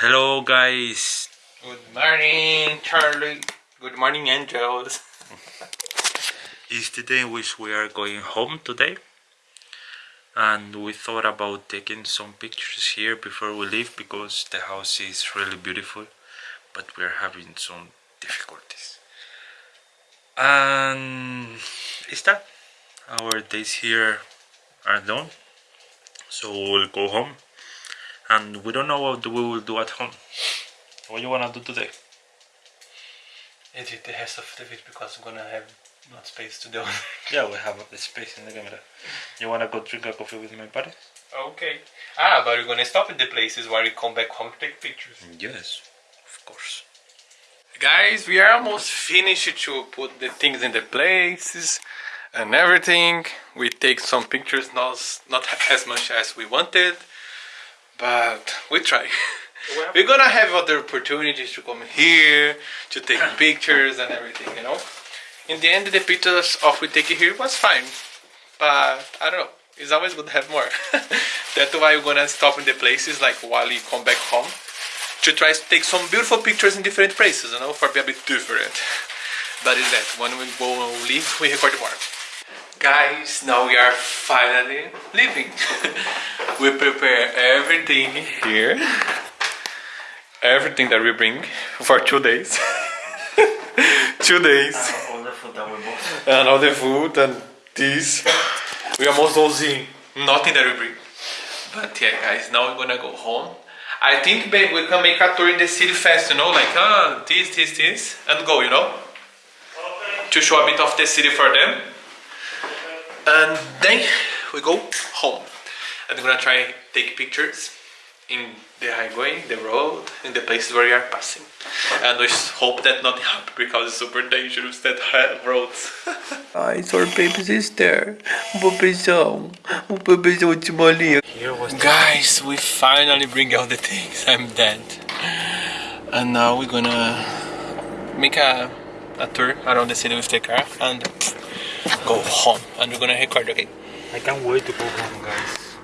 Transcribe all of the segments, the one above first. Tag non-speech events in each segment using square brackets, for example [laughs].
Hello guys. Good morning, Charlie. Good morning, angels. [laughs] It's the day in which we are going home today. And we thought about taking some pictures here before we leave because the house is really beautiful. But we are having some difficulties. And it's that our days here are done. So we'll go home. And we don't know what we will do at home. What you wanna do today? Edit the rest of the video because I'm gonna have not space to do. [laughs] Yeah, we have the space in the camera. You wanna go drink a coffee with my buddy? okay. Ah, but we're gonna stop at the places where we come back home to take pictures. Yes, of course. Guys, we are almost finished to put the things in the places and everything. We take some pictures, not, not as much as we wanted, but we try. We're gonna have other opportunities to come here, to take [coughs] pictures and everything, you know? In the end, the pictures of we take here was fine, but I don't know. It's always good to have more. [laughs] That's why we're gonna stop in the places like while you come back home to try to take some beautiful pictures in different places, you know, for be a bit different. [laughs] But is that when we go and leave, we record more. Guys, now we are finally leaving. [laughs] we prepare everything here, everything that we bring for two days. [laughs] two days, and All the food that we bought. and all the food and this. We almost don't see nothing that we bring. But yeah, guys, now we're gonna go home. I think babe, we can make a tour in the city fast, you know, like ah, this, this, this, and go, you know, to show a bit of the city for them. And then we go home. And we're gonna try take pictures in the highway, the road, in the places where we are passing. And we just hope that nothing happens because it's super dangerous that have roads. [laughs] Guys, our baby sister. O bebezão. O bebezão de molinha. Guys, we finally bring out the things. I'm dead. And now we're gonna make a, a tour around the city with the car and go home. And we're gonna record, okay? I can't wait to go home, guys.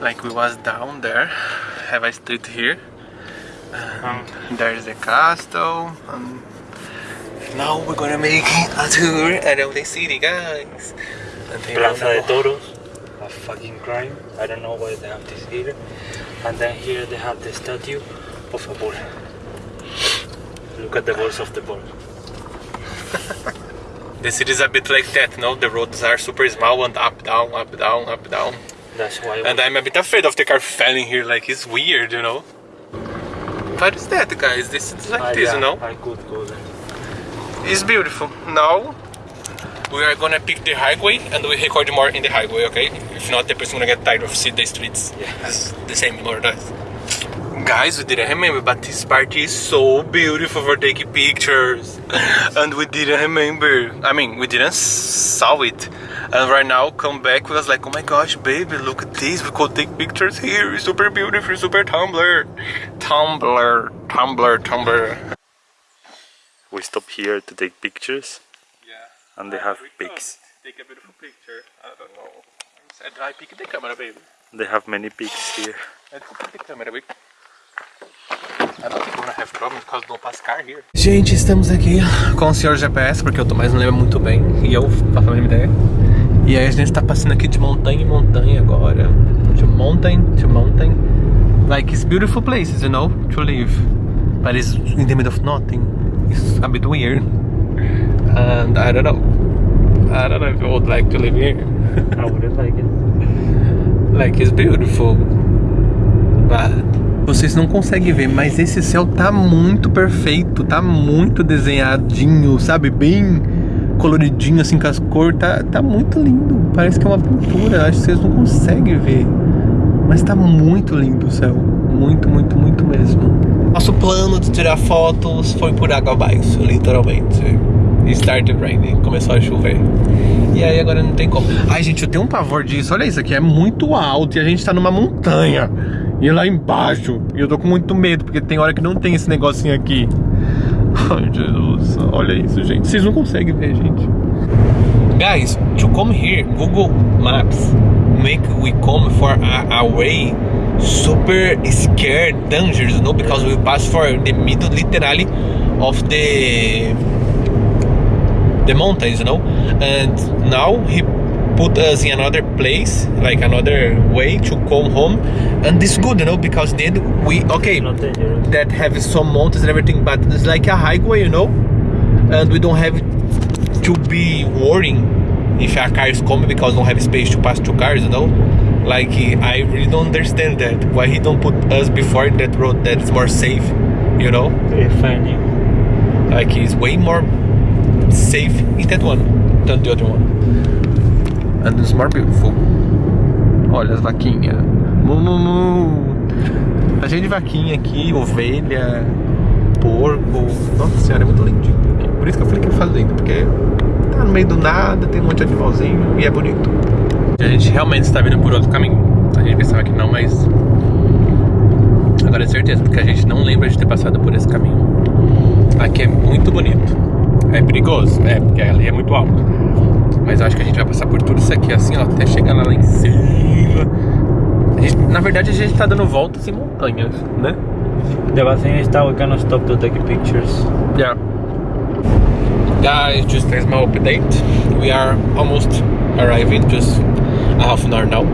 Like we was down there, have a street here. Um, There's the castle. And now we're gonna make a tour around the city, guys. And then we're Plaza de Toros, a fucking crime. I don't know why they have this here. And then here they have the statue of a bull. Look at the balls of the bull. [laughs] The city is a bit like that, no? The roads are super small and up, down, up, down, up, down. That's why. And I'm a bit afraid of the car falling here, like it's weird, you know? What is that, guys? This is like I, this, you know? I could go there. It's beautiful. Now we are gonna pick the highway and we record more in the highway, okay? If not, the person gonna get tired of seeing the streets. Yeah. It's the same more or less. Guys, we didn't remember, but this party is so beautiful for taking pictures. [laughs] and we didn't remember. I mean, we didn't saw it. And right now, come back, we was like, oh my gosh, baby, look at this. We could take pictures here. It's super beautiful, super Tumblr. Tumblr, Tumblr, Tumblr. We stop here to take pictures, Yeah. and they have pigs. Take a beautiful picture. I don't know. Said I pick the camera, baby. They have many pics here. Let's pick the camera, baby. Gente, estamos aqui com o senhor GPS, porque o Tomás não lembra muito bem. E eu faço a mesma ideia. E aí a gente tá passando aqui de montanha em montanha agora. To mountain to mountain. Like it's beautiful places, you know, to live. But it's in the middle of nothing. It's a bit weird. And I don't know. I don't know if I would like to live here. I wouldn't like it. [laughs] Like it's beautiful. But vocês não conseguem ver, mas esse céu tá muito perfeito, tá muito desenhadinho, sabe? Bem coloridinho assim com as cores, tá, tá muito lindo. Parece que é uma pintura, acho que vocês não conseguem ver. Mas tá muito lindo o céu. Muito, muito, muito mesmo. Nosso plano de tirar fotos foi por água abaixo, literalmente. E started raining, começou a chover. E aí agora não tem como. Ai, gente, eu tenho um pavor disso. Olha isso aqui, é muito alto e a gente tá numa montanha. E lá embaixo. E eu tô com muito medo, porque tem hora que não tem esse negocinho aqui. [laughs] Ai, Jesus. Olha isso, gente. Vocês não conseguem ver, gente. Guys, to come here, Google Maps make we come for a, a way super scared, dangerous, know, because we passed for the middle, literally, of the the mountains, you know. And now he put us in another place, like another way to come home, and this good, you know, because then we okay that have some mountains and everything, but it's like a highway, you know, and we don't have to be worrying if a car is coming because don't have space to pass two cars, you know. Like I really don't understand that why he don't put us before in that road that's more safe, you know. Funny. Like he's way more safe in that one than the other one. And it's more beautiful. Olha as vaquinhas. Mu, mu, mu. Tá cheio de vaquinha aqui, ovelha, porco. Nossa senhora, é muito lindinho. Por isso que eu falei que é fazenda, porque tá no meio do nada, tem um monte de animalzinho e é bonito. A gente realmente está vindo por outro caminho. A gente pensava que não, mas. Agora é certeza, porque a gente não lembra de ter passado por esse caminho. Aqui é muito bonito. É perigoso, é, porque ali é muito alto. Mas acho que a gente vai passar por tudo isso aqui assim, ó, até chegar lá em cima. A gente- na verdade, a gente tá dando voltas em montanhas, né? The bad thing is that we cannot stop to take pictures. Yeah. Guys, just as my update. We are almost arriving, just a half an hour now.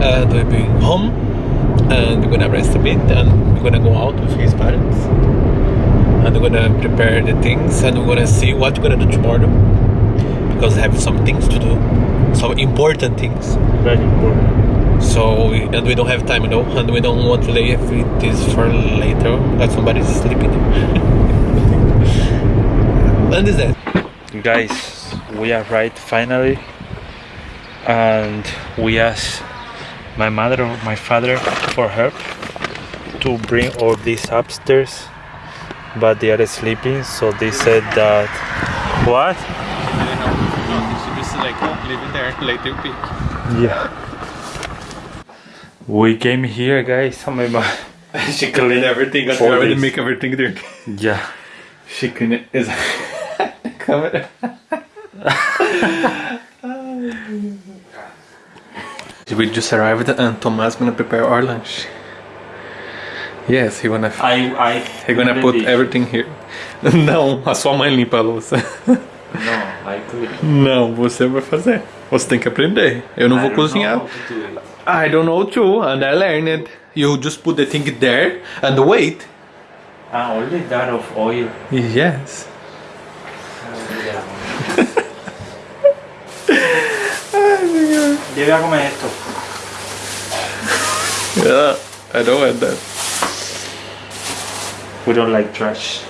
And we'll be home. And we're gonna rest a bit. And we're gonna go out with his parents. And we're gonna prepare the things. And we're gonna see what we're gonna do tomorrow. Because I have some things to do. Some important things. Very important. So, and we don't have time, you know, and we don't want to leave this for later that somebody's sleeping. [laughs] and is that? Guys, we arrived finally, and we asked my mother or my father for help to bring all these upstairs, but they are sleeping, so they said that. What? just like leave it there, later pick. Yeah. We came here, guys. Oh my mom. [laughs] she cleaned everything, and For already make everything dirty. Yeah. She cleaned is [laughs] camera. [laughs] we just arrived and Thomas gonna prepare our lunch. Yes, he wanna I I. He gonna put everything here. Não, a sua mãe limpa a louça. No, I could. Não, você vai fazer. Você tem que aprender. Eu não vou cozinhar. I don't know too, and I learned. You just put the thing there and wait. Ah, only that of oil. Yes. Yo voy a comer esto. Yeah, I don't want that. We don't like trash.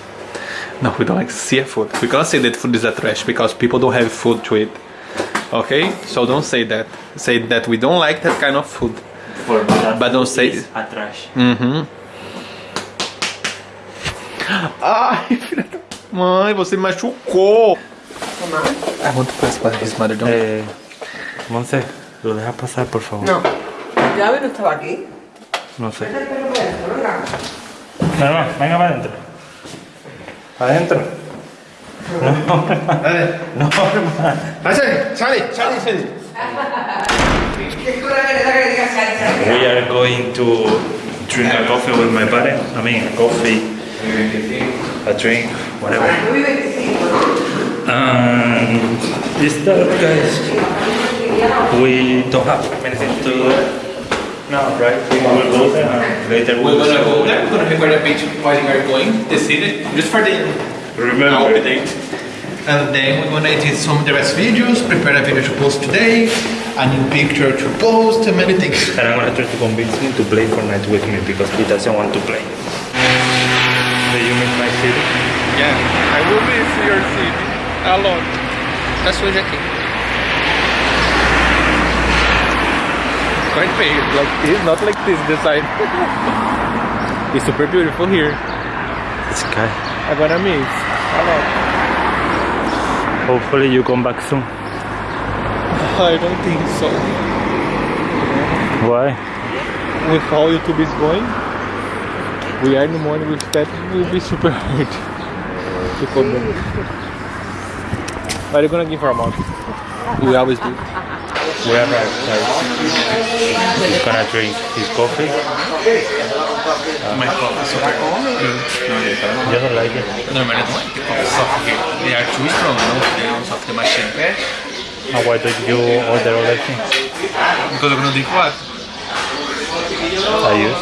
No, we don't like seafood. We can't say that food is a trash because people don't have food to eat. Okay? So don't say that. Say that we don't like that kind of food. For me, that But don't food say- is a trash. Uhum. Ai, filha da mãe, você machucou. I want to press by his mother, don't Eh, Monse, lo dejas pasar, por favor. No. ¿Ya no estaba aquí? No sé. No, no, venga para adentro. Para adentro. No, no, hermano. Sale, sale, sale, sale. We are going to drink a coffee with my parents. I mean, coffee, a drink, whatever. And this that, guys, we don't have anything to do. No, right? We will go there and later We're gonna go there, we're gonna record a page while we are going, the city, just for the remember. update. And then we're gonna edit some of the rest videos, prepare a video to post today, a new picture to post, and many things. [laughs] And I'm gonna try to convince him to play Fortnite with me because he doesn't want to play. Do you miss my city? Yeah, I will miss your city a lot. Tá sujo aqui. Quite big, like this, not like this, this side. it's super beautiful here. Guy. I'm gonna miss. Hopefully you come back soon. [laughs] I don't think so. Why? With how YouTube is going, we are in the morning with that, it will be super hard to come back. But you're gonna give her a month. We always do. We are like, he's gonna drink his coffee. Uh, my coffee is super good. You don't like it? Normally I don't like the coffee here. They are too strong, know, they don't soft the machine. And why don't you order other things? Because I'm gonna drink what? I use.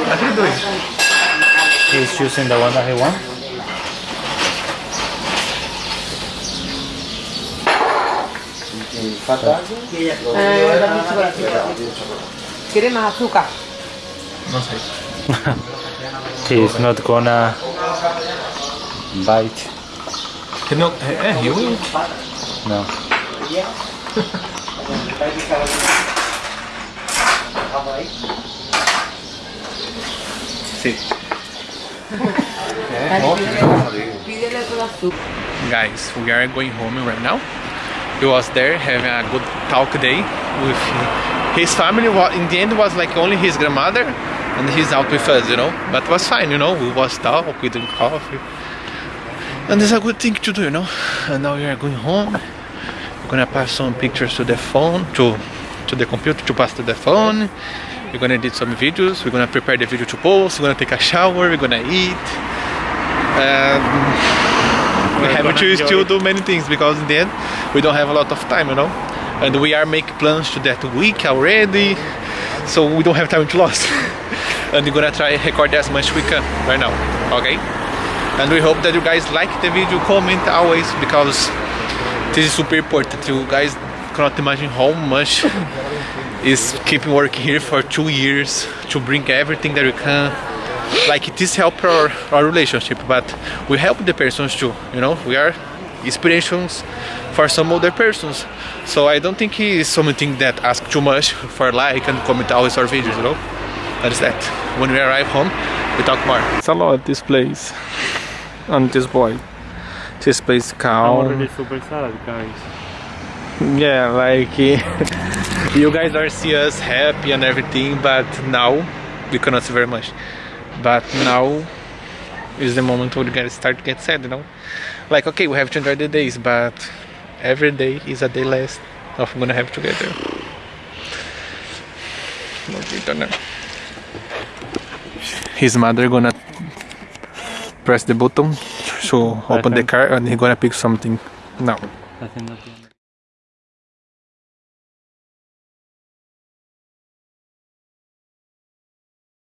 What are you doing? He's choosing the one that he wants. Eh, ¿Quieres más azúcar? No sé. [laughs] He's not gonna bite. Que no, eh, eh, you will. No. Sí. Azúcar. Guys, we are going home right now. He was there having a good talk day with his family. In the end, was like only his grandmother, and he's out with us, you know. But it was fine, you know. We was talk, we drink coffee, and it's a good thing to do, you know. And now we are going home. We're gonna pass some pictures to the phone, to to the computer, to pass to the phone. We're gonna edit some videos. We're gonna prepare the video to post. We're gonna take a shower. We're gonna eat. Um, we have to still it. do many things because in the end we don't have a lot of time, you know. And we are making plans to that week already, so we don't have time to lose. [laughs] and we're gonna try record as much we can right now, okay? And we hope that you guys like the video, comment always because this is super important. You guys cannot imagine how much [laughs] is keeping working here for two years to bring everything that we can like this help our, our relationship but we help the persons too you know we are inspirations for some other persons. So i don't think it is something that ask too much for like and comment always our videos you know? That is that. When we arrive home we talk more. It's a lot this place. And this boy. This place calm. Already super sad, guys. yeah like [laughs] you guys are see us happy and everything but now we cannot see very much. But now is the moment where we gotta start to get sad you know? Like okay we have to enjoy the days but every day is a day less of we're gonna have together his mother gonna press the button to open the car and he gonna pick something. Now Haciendo tiempo.